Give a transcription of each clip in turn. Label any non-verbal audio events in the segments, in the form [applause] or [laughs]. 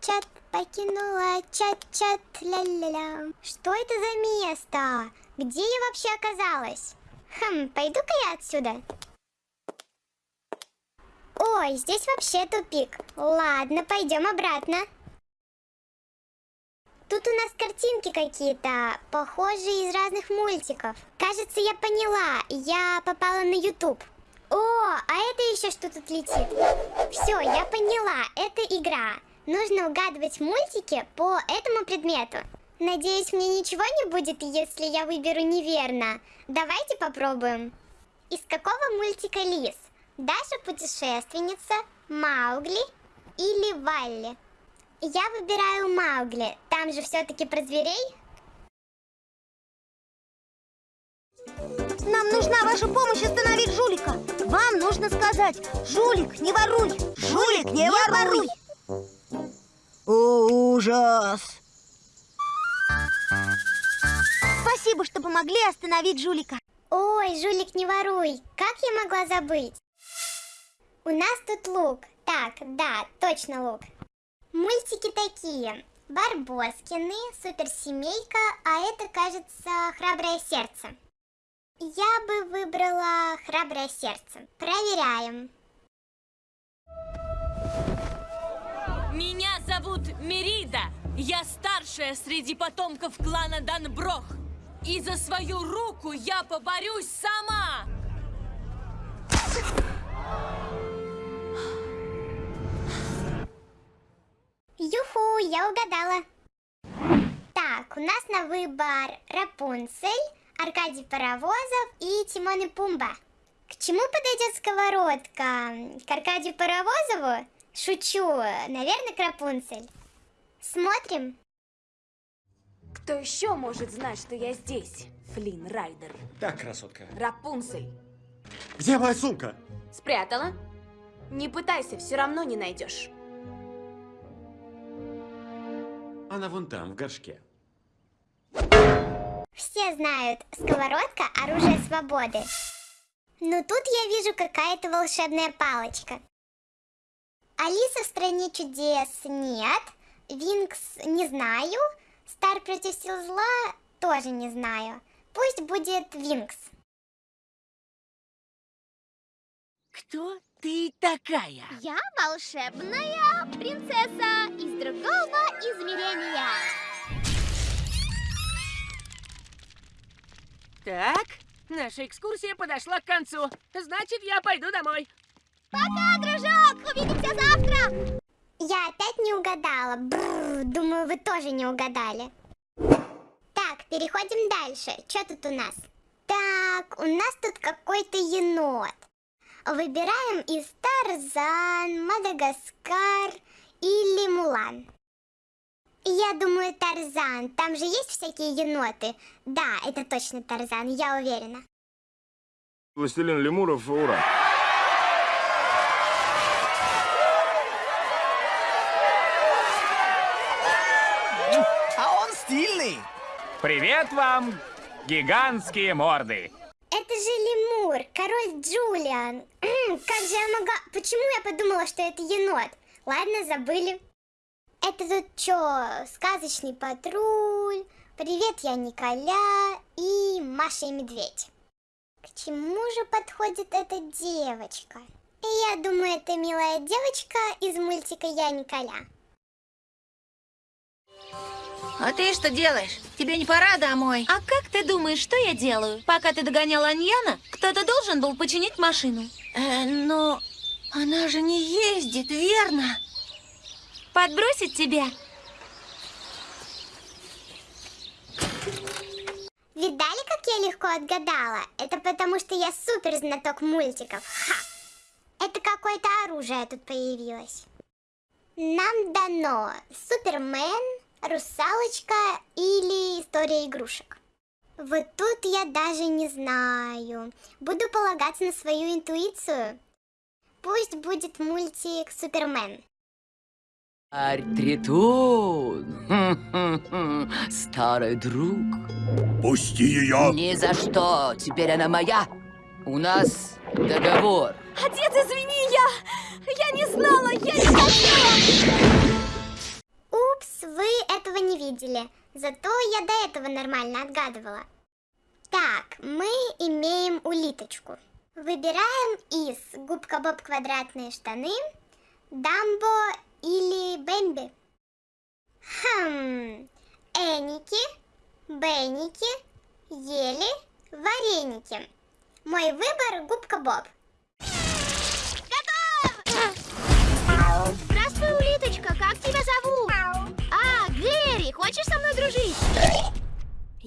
чат-чат, покинула чат-чат, ля-ля-ля. Что это за место? Где я вообще оказалась? Хм, пойду-ка я отсюда. Ой, здесь вообще тупик. Ладно, пойдем обратно. Тут у нас картинки какие-то, похожие из разных мультиков. Кажется, я поняла, я попала на YouTube. О, а это еще что тут летит? Все, я поняла, это игра. Нужно угадывать мультики по этому предмету. Надеюсь, мне ничего не будет, если я выберу неверно. Давайте попробуем. Из какого мультика лис? Даша путешественница, Маугли или Валли? Я выбираю Маугли. Там же все-таки про зверей. Нам нужна ваша помощь остановить жулика. Вам нужно сказать, жулик, не воруй. Жулик, не, воруй. О, ужас. Спасибо, что помогли остановить жулика. Ой, жулик, не воруй. Как я могла забыть? У нас тут лук. Так, да, точно лук. Мультики такие. Барбоскины, суперсемейка, а это, кажется, храброе сердце. Я бы выбрала храброе сердце. Проверяем. Меня зовут Мерида. Я старшая среди потомков клана Данброх. И за свою руку я поборюсь сама. Юху, я угадала. Так, у нас на выбор Рапунцель, Аркадий Паровозов и Тимон и Пумба. К чему подойдет сковородка? К Аркадию Паровозову? Шучу, наверное, к Рапунцель. Смотрим. Кто еще может знать, что я здесь, Флинн Райдер? Так, красотка. Рапунцель. Где моя сумка? Спрятала? Не пытайся, все равно не найдешь. Она вон там, в горшке. Все знают, сковородка – оружие свободы. Но тут я вижу какая-то волшебная палочка. Алиса в стране чудес нет. Винкс не знаю. Стар против сил зла тоже не знаю. Пусть будет Винкс. Кто ты такая? Я волшебная принцесса из другого измерения. Так, наша экскурсия подошла к концу. Значит, я пойду домой. Пока, дружок! Увидимся завтра! Я опять не угадала. Бррр, думаю, вы тоже не угадали. Так, переходим дальше. Что тут у нас? Так, у нас тут какой-то енот. Выбираем из Тарзан, Мадагаскар или Мулан. Я думаю, Тарзан. Там же есть всякие еноты. Да, это точно Тарзан, я уверена. Властелин лемуров, ура! Привет вам, гигантские морды! Это же лемур, король Джулиан. Как же я могла... Почему я подумала, что это енот? Ладно, забыли. Это тут что, сказочный патруль, привет, я Николя и Маша и Медведь. К чему же подходит эта девочка? Я думаю, это милая девочка из мультика «Я Николя». А ты что делаешь? Тебе не пора домой? А как ты думаешь, что я делаю? Пока ты догоняла Аньяна, кто-то должен был починить машину. Э, но она же не ездит, верно? Подбросить тебя? Видали, как я легко отгадала? Это потому, что я супер знаток мультиков. Ха! Это какое-то оружие тут появилось. Нам дано Супермен, Русалочка или История игрушек. Вот тут я даже не знаю. Буду полагаться на свою интуицию. Пусть будет мультик Супермен. Тритун, [laughs] старый друг. Пусти ее! Ни за что, теперь она моя. У нас договор. Отец, извини, я... Я не знала, я не хотела! Видели. Зато я до этого нормально отгадывала. Так, мы имеем улиточку. Выбираем из губка Боб квадратные штаны, Дамбо или Бэмби. Хм, Эники, Бенники, ели, вареники. Мой выбор губка Боб.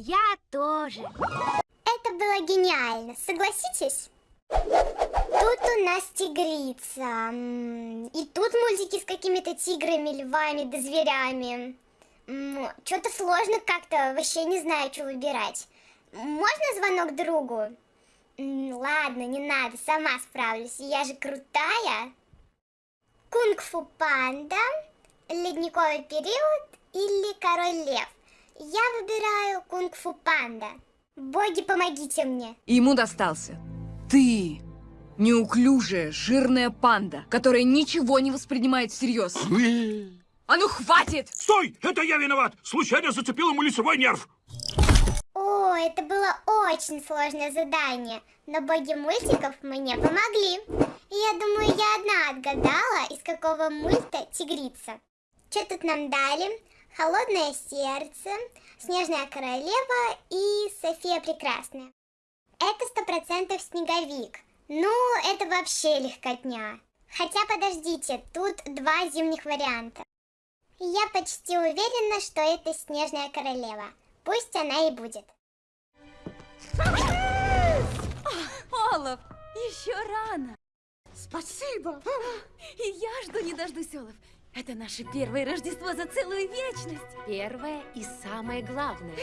Я тоже. Это было гениально, согласитесь? Тут у нас тигрица. И тут мультики с какими-то тиграми, львами да зверями. Что-то сложно как-то, вообще не знаю, что выбирать. Можно звонок другу? Ладно, не надо, сама справлюсь, я же крутая. Кунг-фу панда, ледниковый период или король лев? Я выбираю кунг-фу панда. Боги, помогите мне. Ему достался. Ты! Неуклюжая, жирная панда, которая ничего не воспринимает всерьез. А ну хватит! Стой! Это я виноват! Случайно зацепил ему лицевой нерв! О, это было очень сложное задание, но боги мультиков мне помогли. И я думаю, я одна отгадала, из какого мульта тигрица. Что тут нам дали? Холодное сердце, Снежная королева и София Прекрасная. Это сто процентов снеговик. Ну, это вообще легкотня. Хотя, подождите, тут два зимних варианта. Я почти уверена, что это Снежная королева. Пусть она и будет. Олаф, еще рано. Спасибо. И я жду не дождусь, Олаф. Это наше первое Рождество за целую вечность. Первое и самое главное.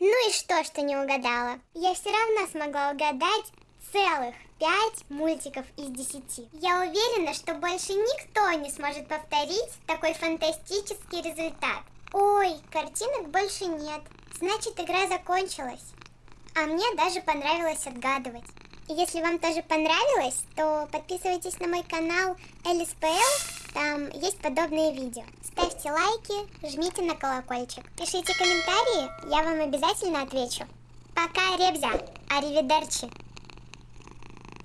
Ну и что, что не угадала? Я все равно смогла угадать целых пять мультиков из десяти. Я уверена, что больше никто не сможет повторить такой фантастический результат. Ой, картинок больше нет. Значит, игра закончилась. А мне даже понравилось отгадывать. Если вам тоже понравилось, то подписывайтесь на мой канал LSPL, там есть подобные видео. Ставьте лайки, жмите на колокольчик, пишите комментарии, я вам обязательно отвечу. Пока, Ребзя, аривидерчи.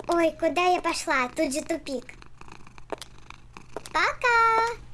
Ой, куда я пошла? Тут же тупик. Пока!